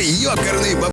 Ёкарный